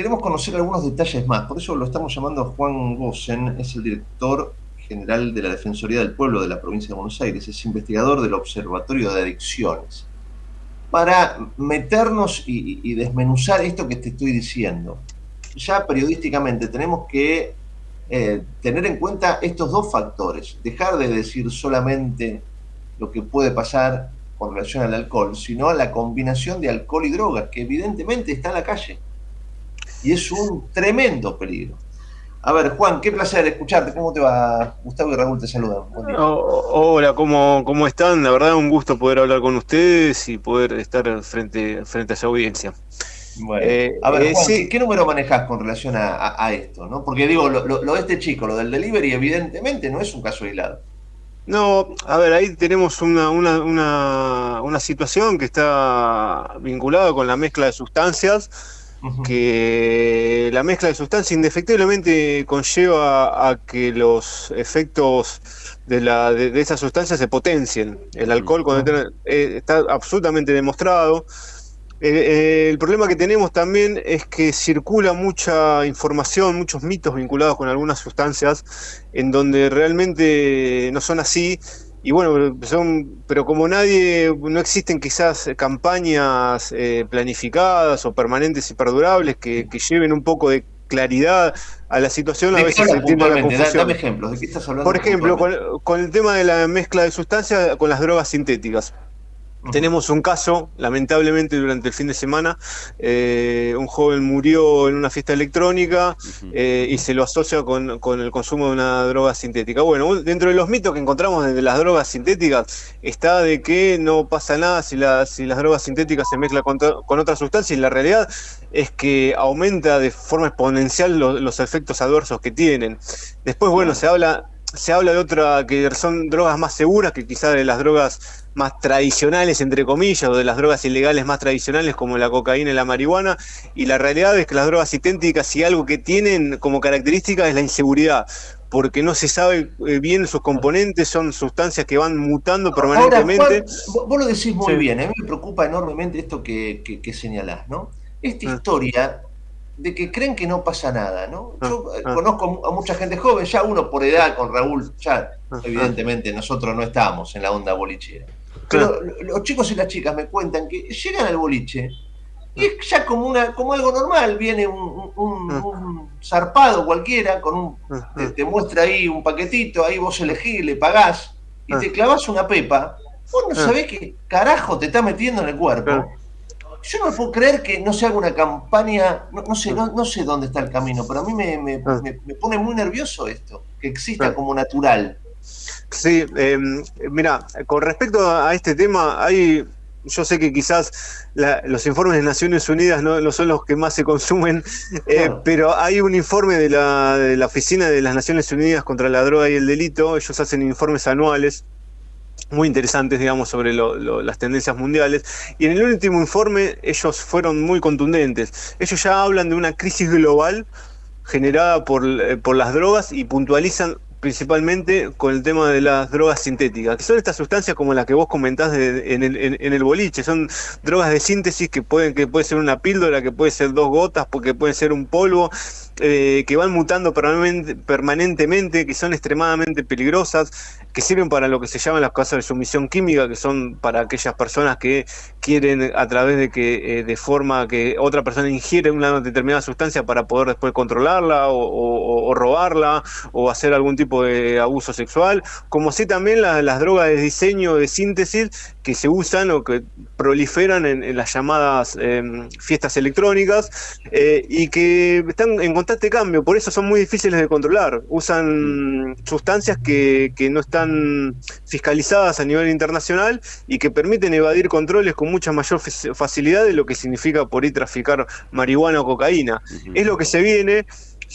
queremos conocer algunos detalles más, por eso lo estamos llamando a Juan Gosen, es el director general de la Defensoría del Pueblo de la provincia de Buenos Aires, es investigador del Observatorio de Adicciones, para meternos y, desmenuzar esto que te estoy diciendo. Ya periodísticamente tenemos que eh, tener en cuenta estos dos factores, dejar de decir solamente lo que puede pasar con relación al alcohol, sino la combinación de alcohol y drogas, que evidentemente está en la calle. Y es un tremendo peligro. A ver, Juan, qué placer escucharte. ¿Cómo te va? Gustavo y Raúl te saludan. hola, ¿cómo, ¿cómo están? La verdad, un gusto poder hablar con ustedes y poder estar frente, frente a esa audiencia. Bueno, eh, a ver, eh, Juan, ¿qué, número manejas con relación a, esto? ¿no? Porque digo, lo, lo, de este chico, lo del delivery, evidentemente no es un caso aislado. No, a ver, ahí tenemos una, una, una, una situación que está vinculada con la mezcla de sustancias que la mezcla de sustancias indefectiblemente conlleva a que los efectos de, la, de, esas sustancias se potencien. El alcohol cuando eh, está absolutamente demostrado. el problema que tenemos también es que circula mucha información, muchos mitos vinculados con algunas sustancias en donde realmente no son así y bueno, son, pero como nadie, no existen quizás campañas eh, planificadas o permanentes y perdurables que, lleven un poco de claridad a la situación, a veces se tiende la confusión. Dame ejemplos, ¿de qué estás hablando? Por ejemplo, con, el tema de la mezcla de sustancias con las drogas sintéticas. Tenemos un caso, lamentablemente durante el fin de semana, eh, un joven murió en una fiesta electrónica eh, y se lo asocia con, el consumo de una droga sintética. Bueno, dentro de los mitos que encontramos de las drogas sintéticas está de que no pasa nada si, si las drogas sintéticas se mezclan con, con otras sustancias y la realidad es que aumenta de forma exponencial los efectos adversos que tienen. Después, bueno, se habla se habla de otra que son drogas más seguras que quizás de las drogas más tradicionales, entre comillas, o de las drogas ilegales más tradicionales como la cocaína y la marihuana, y la realidad es que las drogas sintéticas, si algo que tienen como característica es la inseguridad, porque no se sabe eh, bien sus componentes, son sustancias que van mutando permanentemente. vos lo decís muy bien, a mí me preocupa enormemente esto que, que señalás, ¿no? Esta ah. historia de que creen que no pasa nada, ¿no? Ah, Yo eh, ah. conozco a mucha gente joven, ya uno por edad con Raúl, ya ah, evidentemente nosotros no estamos en la onda bolichera. Pero los chicos y las chicas me cuentan que llegan al boliche y es ya como una como algo normal, viene un, zarpado cualquiera con un te, muestra ahí un paquetito, ahí vos elegís, le pagás y te clavas una pepa, vos no sabés qué carajo te está metiendo en el cuerpo. Yo no puedo creer que no se haga una campaña, no, sé, no, sé dónde está el camino, pero a mí me, ah. pone muy nervioso esto, que exista ah. como natural. Sí, em, mira, con respecto a este tema, hay, yo sé que quizás los informes de Naciones Unidas no, son los que más se consumen, eh, pero hay un informe de la, de la Oficina de las Naciones Unidas contra la Droga y el Delito, ellos hacen informes anuales muy interesantes, digamos, sobre las tendencias mundiales. Y en el último informe ellos fueron muy contundentes. Ellos ya hablan de una crisis global generada por, eh, por las drogas y puntualizan principalmente con el tema de las drogas sintéticas, que son estas sustancias como las que vos comentás en, el, boliche, son drogas de síntesis que pueden que puede ser una píldora, que puede ser dos gotas, porque puede ser un polvo, eh, que van mutando permanentemente, que son extremadamente peligrosas, que sirven para lo que se llaman las casos de sumisión química, que son para aquellas personas que quieren a través de que eh, de forma que otra persona ingiere una determinada sustancia para poder después controlarla o, robarla o hacer algún tipo de abuso sexual, como sí también las drogas de diseño de síntesis que se usan o que proliferan en, las llamadas em, fiestas electrónicas eh, y que están en constante cambio, por eso son muy difíciles de controlar. Usan sustancias que, no están fiscalizadas a nivel internacional y que permiten evadir controles con mucha mayor facilidad de lo que significa por ahí traficar marihuana o cocaína. Es lo que se viene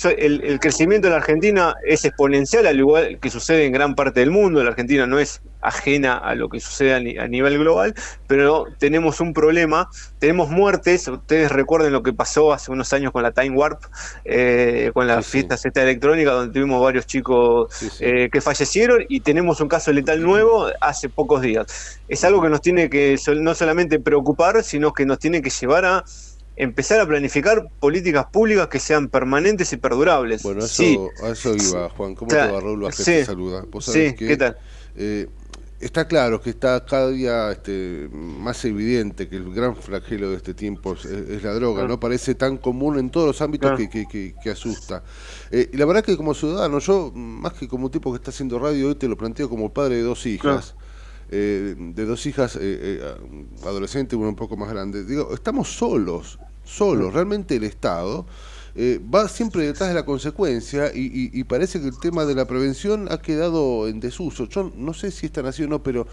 el, crecimiento en la Argentina es exponencial, al igual que sucede en gran parte del mundo. La Argentina no es ajena a lo que sucede a, nivel global, pero tenemos un problema, tenemos muertes. Ustedes recuerden lo que pasó hace unos años con la Time Warp, eh, con las fiestas fiesta electrónica, donde tuvimos varios chicos eh, que fallecieron y tenemos un caso letal nuevo hace pocos días. Es algo que nos tiene que no solamente preocupar, sino que nos tiene que llevar a empezar a planificar políticas públicas que sean permanentes y perdurables. Bueno, eso, a eso iba, Juan. ¿Cómo te va, Raúl Sí, te saluda. sí, ¿qué tal? Eh, está claro que está cada día este, más evidente que el gran flagelo de este tiempo es, la droga. ¿no? Parece tan común en todos los ámbitos ah. que, asusta. Eh, y la verdad que como ciudadano, yo, más que como tipo que está haciendo radio, hoy te lo planteo como padre de dos hijas. Eh, de dos hijas eh, adolescentes, uno un poco más grande. Digo, estamos solos, solos. Ah. Realmente el Estado eh, va siempre detrás de la consecuencia y, parece que el tema de la prevención ha quedado en desuso. Yo no sé si está así o no, pero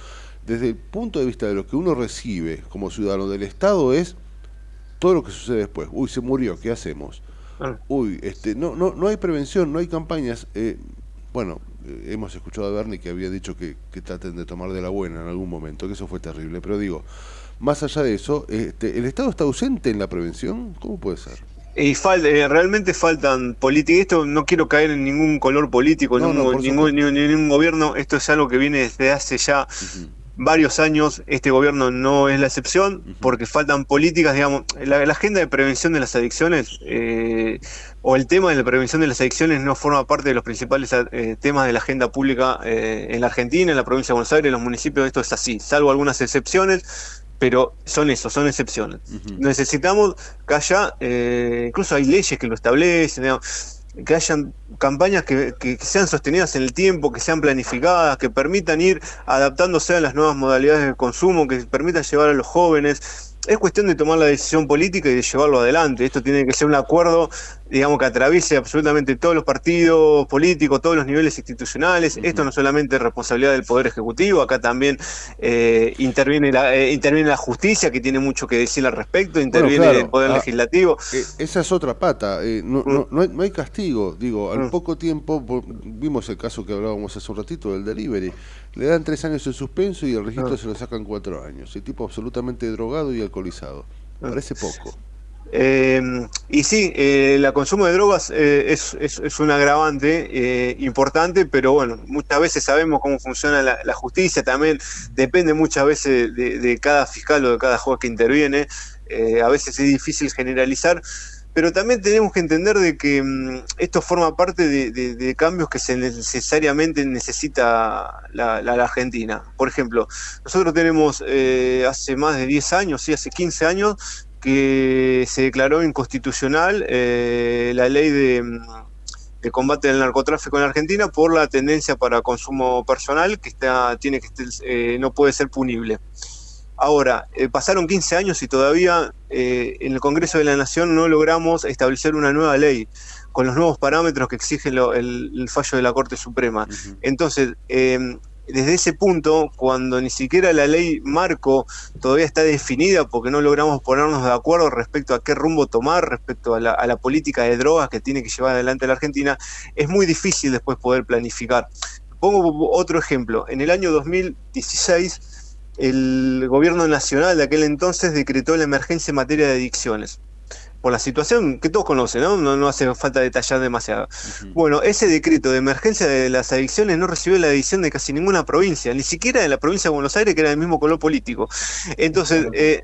desde el punto de vista de lo que uno recibe como ciudadano del Estado es todo lo que sucede después. Uy, se murió, ¿qué hacemos? Ah. Uy, este, no, no, no hay prevención, no hay campañas. Eh, bueno, eh, hemos escuchado a Bernie que había dicho que, que, traten de tomar de la buena en algún momento, que eso fue terrible, pero digo, más allá de eso, este, ¿el Estado está ausente en la prevención? ¿Cómo puede ser? Y eh, realmente faltan políticas. Esto no quiero caer en ningún color político, ningún, ningún, gobierno. Esto es algo que viene desde hace ya varios años. Este gobierno no es la excepción, porque faltan políticas, digamos. La, agenda de prevención de las adicciones eh, o el tema de la prevención de las adicciones no forma parte de los principales eh, temas de la agenda pública en la Argentina, en la provincia de Buenos Aires, en los municipios. Esto es así, salvo algunas excepciones pero son eso, son excepciones. Necesitamos que haya, eh, incluso hay leyes que lo establecen, que hayan campañas que, que, sean sostenidas en el tiempo, que sean planificadas, que permitan ir adaptándose a las nuevas modalidades de consumo, que permitan llevar a los jóvenes es cuestión de tomar la decisión política y de llevarlo adelante. Esto tiene que ser un acuerdo, digamos, que atraviese absolutamente todos los partidos políticos, todos los niveles institucionales. Esto no solamente es responsabilidad del Poder Ejecutivo, acá también eh, interviene, la, eh, interviene la justicia, que tiene mucho que decir al respecto, interviene el Poder ah, Legislativo. Eh, esa es otra pata. No, no, no, hay, no, hay, castigo. Digo, al mm. poco tiempo, vimos el caso que hablábamos hace un ratito del delivery le dan tres años de suspenso y el registro ah. se lo sacan cuatro años. El tipo absolutamente drogado y alcoholizado. Ah. Parece poco. Em, y sí, eh, el consumo de drogas eh, es, es, un agravante eh, importante, pero bueno, muchas veces sabemos cómo funciona la, justicia, también depende muchas veces de, cada fiscal o de cada juez que interviene, a veces es difícil generalizar, pero también tenemos que entender de que mm, esto forma parte de, cambios que se necesariamente necesita la, Argentina. Por ejemplo, nosotros tenemos eh, hace más de 10 años, sí, hace 15 años, que se declaró inconstitucional eh, la ley de, mm, de, combate del narcotráfico en Argentina por la tendencia para consumo personal que está, tiene que eh, no puede ser punible. Ahora, eh, pasaron 15 años y todavía en el Congreso de la Nación no logramos establecer una nueva ley con los nuevos parámetros que exige el, fallo de la Corte Suprema. Entonces, em, desde ese punto, cuando ni siquiera la ley marco todavía está definida porque no logramos ponernos de acuerdo respecto a qué rumbo tomar, respecto a la, política de drogas que tiene que llevar adelante la Argentina, es muy difícil después poder planificar. Pongo otro ejemplo. En el año 2016 el gobierno nacional de aquel entonces decretó la emergencia en materia de adicciones. Por la situación que todos conocen, ¿no? No, hace falta detallar demasiado. Bueno, ese decreto de emergencia de las adicciones no recibió la adicción de casi ninguna provincia, ni siquiera de la provincia de Buenos Aires, que era del mismo color político. Entonces, eh,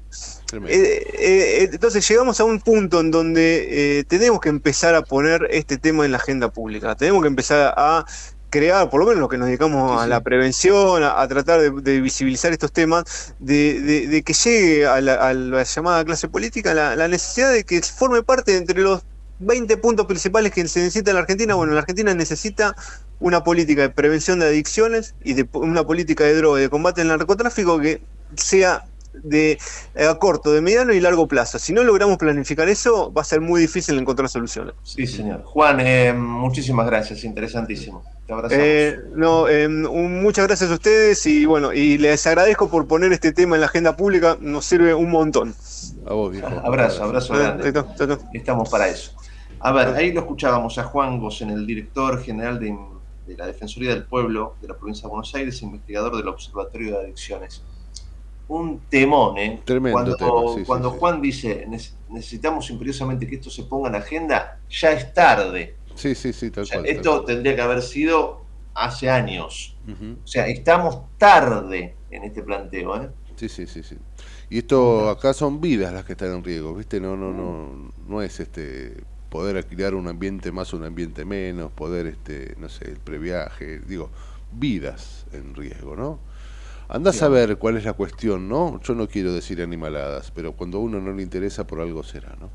eh, eh, entonces llegamos a un punto en donde tenemos que empezar a poner este tema en la agenda pública. Tenemos que empezar a crear, por lo menos lo que nos dedicamos a la prevención, a, tratar de, visibilizar estos temas, de, que llegue a la, llamada clase política la, necesidad de que forme parte entre los 20 puntos principales que se necesita en la Argentina. Bueno, la Argentina necesita una política de prevención de adicciones y de una política de droga y de combate al narcotráfico que sea de a corto, de mediano y largo plazo. Si no logramos planificar eso, va a ser muy difícil encontrar soluciones. Sí, señor. Juan, eh, muchísimas gracias, interesantísimo. Te abrazamos. Eh, no, eh, muchas gracias a ustedes y bueno, y les agradezco por poner este tema en la agenda pública, nos sirve un montón. A vos, viejo. Abrazo, abrazo grande. Estamos para eso. A ver, ahí lo escuchábamos a Juan Gosen, el director general de, de la Defensoría del Pueblo de la provincia de Buenos Aires, investigador del Observatorio de Adicciones un temón, ¿eh? Tremendo cuando, cuando Juan dice necesitamos imperiosamente que esto se ponga en la agenda, ya es tarde. Sí, sí, sí, tal cual. Esto tendría que haber sido hace años. O sea, estamos tarde en este planteo, ¿eh? Sí, sí, sí, sí. Y esto acá son vidas las que están en riesgo, ¿viste? No, no, no, no es este poder alquilar un ambiente más o un ambiente menos, poder, este, no sé, el previaje, digo, vidas en riesgo, ¿no? Andás a ver cuál es la cuestión, ¿no? Yo no quiero decir animaladas, pero cuando a uno no le interesa por algo será, ¿no?